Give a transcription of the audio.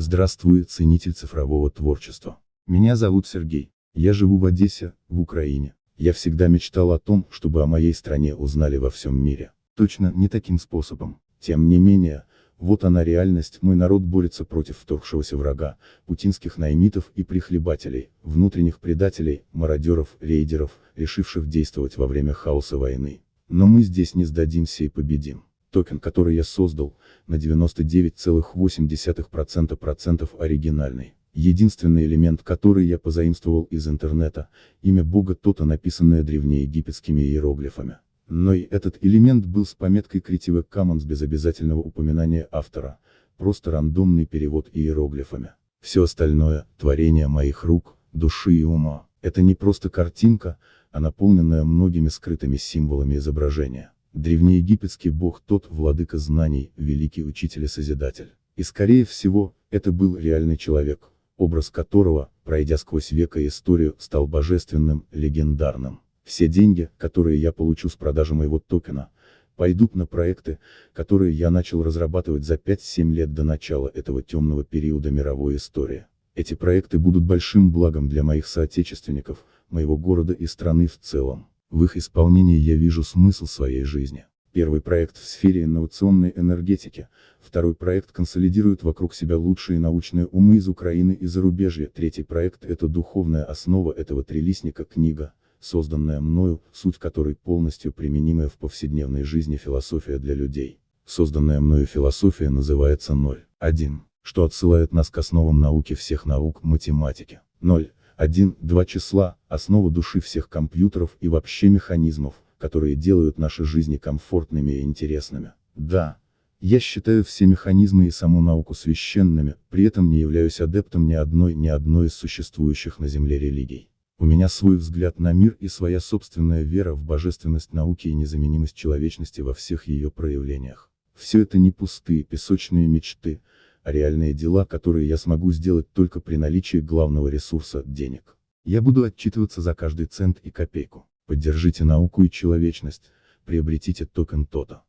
Здравствуй, ценитель цифрового творчества. Меня зовут Сергей. Я живу в Одессе, в Украине. Я всегда мечтал о том, чтобы о моей стране узнали во всем мире. Точно не таким способом. Тем не менее, вот она реальность, мой народ борется против вторгшегося врага, путинских наймитов и прихлебателей, внутренних предателей, мародеров, рейдеров, решивших действовать во время хаоса войны. Но мы здесь не сдадимся и победим. Токен, который я создал, на 99,8% процентов оригинальный. Единственный элемент, который я позаимствовал из интернета, имя бога Тота, написанное древнеегипетскими иероглифами. Но и этот элемент был с пометкой Creative Commons без обязательного упоминания автора, просто рандомный перевод иероглифами. Все остальное, творение моих рук, души и ума, это не просто картинка, а наполненная многими скрытыми символами изображения. Древнеегипетский бог тот, владыка знаний, великий учитель и созидатель. И скорее всего, это был реальный человек, образ которого, пройдя сквозь века и историю, стал божественным, легендарным. Все деньги, которые я получу с продажи моего токена, пойдут на проекты, которые я начал разрабатывать за 5-7 лет до начала этого темного периода мировой истории. Эти проекты будут большим благом для моих соотечественников, моего города и страны в целом. В их исполнении я вижу смысл своей жизни. Первый проект в сфере инновационной энергетики, второй проект консолидирует вокруг себя лучшие научные умы из Украины и зарубежья, третий проект – это духовная основа этого трилистника книга, созданная мною, суть которой полностью применимая в повседневной жизни философия для людей. Созданная мною философия называется 0.1, что отсылает нас к основам науки всех наук, математики. 0. 1, 2 числа, основа души всех компьютеров и вообще механизмов, которые делают наши жизни комфортными и интересными. Да, я считаю все механизмы и саму науку священными, при этом не являюсь адептом ни одной ни одной из существующих на Земле религий. У меня свой взгляд на мир и своя собственная вера в божественность науки и незаменимость человечности во всех ее проявлениях. Все это не пустые песочные мечты, а реальные дела, которые я смогу сделать только при наличии главного ресурса – денег. Я буду отчитываться за каждый цент и копейку. Поддержите науку и человечность, приобретите токен ТОТО.